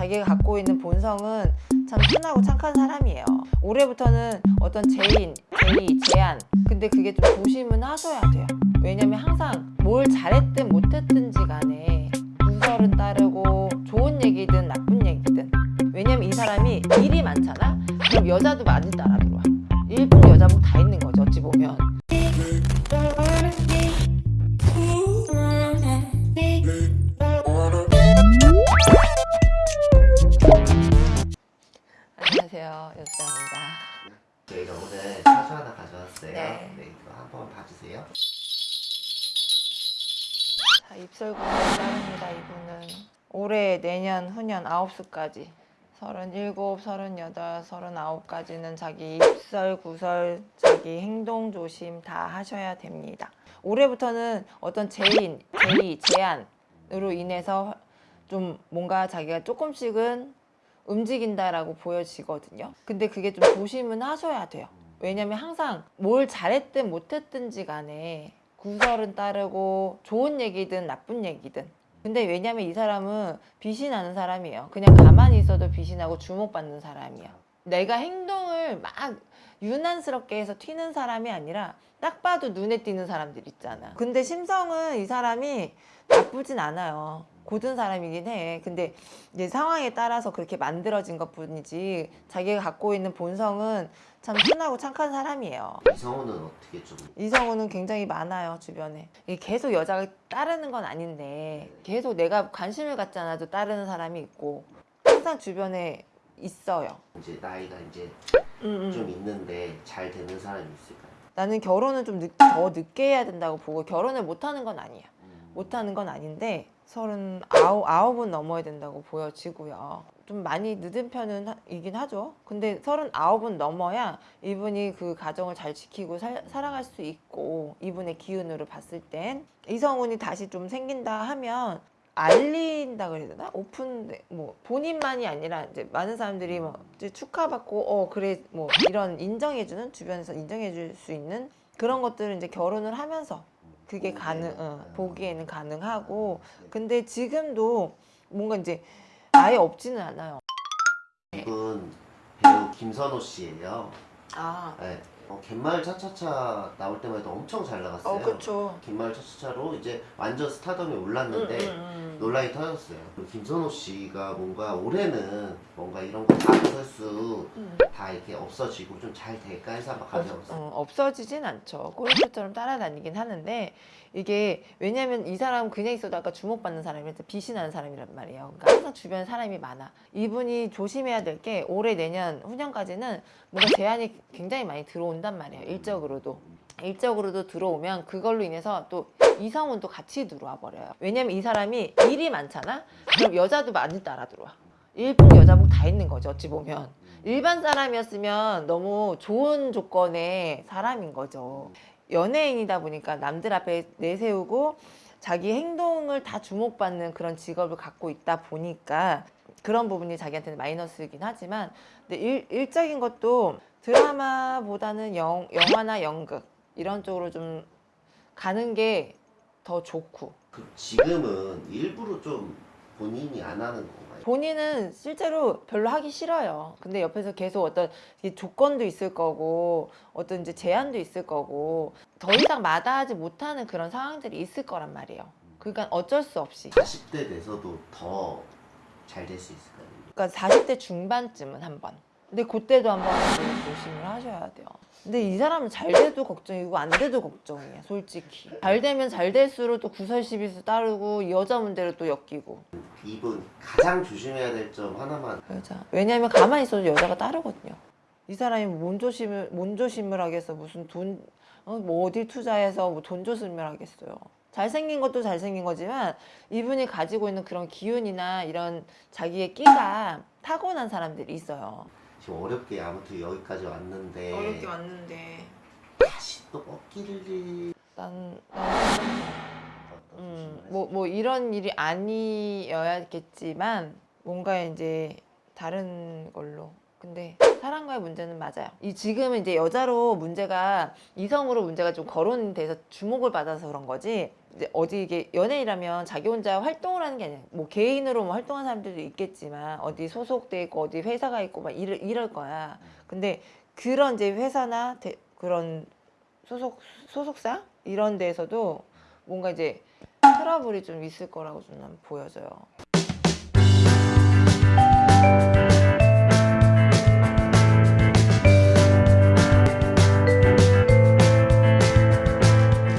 자기가 갖고 있는 본성은 참 순하고 착한 사람이에요. 올해부터는 어떤 제인, 제의, 제안 근데 그게 좀 조심은 하셔야 돼요. 왜냐면 항상 안녕하세요 여수장입니다. 저희가 오늘 차수 하나 가져왔어요. 네. 네. 이거 한번 봐주세요. 자 입설구를 따릅니다 이분은 올해 내년 후년 아홉 수까지 서른일곱, 서른여덟, 서른아홉까지는 자기 입설, 구설, 자기 행동 조심 다 하셔야 됩니다. 올해부터는 어떤 제인, 제의, 제안으로 인해서 좀 뭔가 자기가 조금씩은 움직인다라고 보여지거든요. 근데 그게 좀 조심은 하셔야 돼요. 왜냐면 항상 뭘 잘했든 못했든지 간에 구설은 따르고 좋은 얘기든 나쁜 얘기든. 근데 왜냐면 이 사람은 빛이 나는 사람이에요. 그냥 가만히 있어도 빛이 나고 주목받는 사람이야 내가 행동을 막 유난스럽게 해서 튀는 사람이 아니라 딱 봐도 눈에 띄는 사람들 있잖아. 근데 심성은 이 사람이 나쁘진 않아요 고든 사람이긴 해. 근데 이제 상황에 따라서 그렇게 만들어진 것 뿐이지 자기가 갖고 있는 본성은 참 순하고 착한 사람이에요. 이성우는 어떻게 좀 이성우는 굉장히 많아요 주변에. 계속 여자가 따르는 건 아닌데 계속 내가 관심을 갖지 않아도 따르는 사람이 있고 항상 주변에 있어요. 이제 나이가 이제 음, 좀 있는데 잘 되는 사람이 있을까요? 나는 결혼은 좀 늦, 더 늦게 해야 된다고 보고 결혼을 못하는 건 아니야. 음. 못하는 건 아닌데 서른 아홉 아홉은 넘어야 된다고 보여지고요. 좀 많이 늦은 편은 하- 이긴 하죠. 근데 서른 아홉은 넘어야 이분이 그 가정을 잘 지키고 살, 살아갈 수 있고 이분의 기운으로 봤을 땐 이성운이 다시 좀 생긴다 하면 알린다 그래야 되나? 오픈 뭐 본인만이 아니라 이제 많은 사람들이 뭐 축하받고 어 그래 뭐 이런 인정해주는 주변에서 인정해줄 수 있는 그런 것들을 이제 결혼을 하면서 그게 가능 어, 보기에는 가능하고 근데 지금도 뭔가 이제 아예 없지는 않아요. 이분 배우 김선호 씨예요. 아, 네. 어, 갯마을 차차차 나올 때만 해도 엄청 잘 나갔어요. 어 그쵸. 갯마을 차차차로 이제 완전 스타덤에 올랐는데 음, 음, 음. 논란이 터졌어요. 그 김선호 씨가 뭔가 올해는 뭔가 이런 거 다 설수 음. 다 이렇게 없어지고 좀 잘 될까 해서 한번 가져왔어요. 어, 없어지진 않죠. 골프처럼 따라다니긴 하는데 이게 왜냐면 이 사람은 그냥 있어도 아까 주목받는 사람이라서 빛이 나는 사람이란 말이에요. 그러니까 항상 주변에 사람이 많아. 이분이 조심해야 될 게 올해 내년 후년까지는 뭔가 제한이 굉장히 많이 들어온단 말이에요. 일적으로도. 일적으로도 들어오면 그걸로 인해서 또 이성운도 같이 들어와 버려요. 왜냐면 이 사람이 일이 많잖아? 그럼 여자도 많이 따라 들어와. 일복 여자복 다 있는 거죠. 어찌 보면. 일반 사람이었으면 너무 좋은 조건의 사람인 거죠. 연예인이다 보니까 남들 앞에 내세우고 자기 행동을 다 주목받는 그런 직업을 갖고 있다 보니까 그런 부분이 자기한테는 마이너스이긴 하지만 근데 일, 일적인 것도 드라마보다는 영, 영화나 연극 이런 쪽으로 좀 가는 게 더 좋고 그 지금은 일부러 좀 본인이 안 하는 건가요? 본인은 실제로 별로 하기 싫어요. 근데 옆에서 계속 어떤 이 조건도 있을 거고 어떤 이제 제한도 있을 거고 더 이상 마다하지 못하는 그런 상황들이 있을 거란 말이에요. 그러니까 어쩔 수 없이. 40대 돼서도 더 잘 될 수 있을까요? 그러니까 40대 중반쯤은 한 번. 근데 그때도 한번 조심을 하셔야 돼요. 근데 이 사람은 잘 돼도 걱정이고 안 돼도 걱정이에요. 솔직히. 잘 되면 잘 될수록 또 구설시비수 따르고 여자 문제로 또 엮이고. 이분 가장 조심해야 될 점 하나만 여자. 왜냐면 가만히 있어도 여자가 따르거든요. 이 사람이 뭔 조심을 뭔 조심을 하겠어. 무슨 돈, 어, 뭐 어디 투자해서 뭐 돈 조심을 하겠어요. 잘생긴 것도 잘생긴 거지만 이분이 가지고 있는 그런 기운이나 이런 자기의 끼가 타고난 사람들이 있어요. 지금 어렵게 아무튼 여기까지 왔는데 왔는데. 다시 또 꺾일 난, 난 음, 뭐, 뭐 이런 일이 아니어야겠지만 뭔가 이제 다른 걸로 근데 사랑과의 문제는 맞아요 이 지금은 이제 여자로 문제가 이성으로 문제가 좀 거론돼서 주목을 받아서 그런 거지 이제 어디 이게 연예인이라면 자기 혼자 활동을 하는 게 아니야. 뭐 개인으로 뭐 활동하는 사람들도 있겠지만 어디 소속돼 있고 어디 회사가 있고 막 이럴, 이럴 거야. 근데 그런 이제 회사나 대- 그런 소속 소속사 이런 데에서도 뭔가 이제 트러블이 좀 있을 거라고 좀난 보여져요.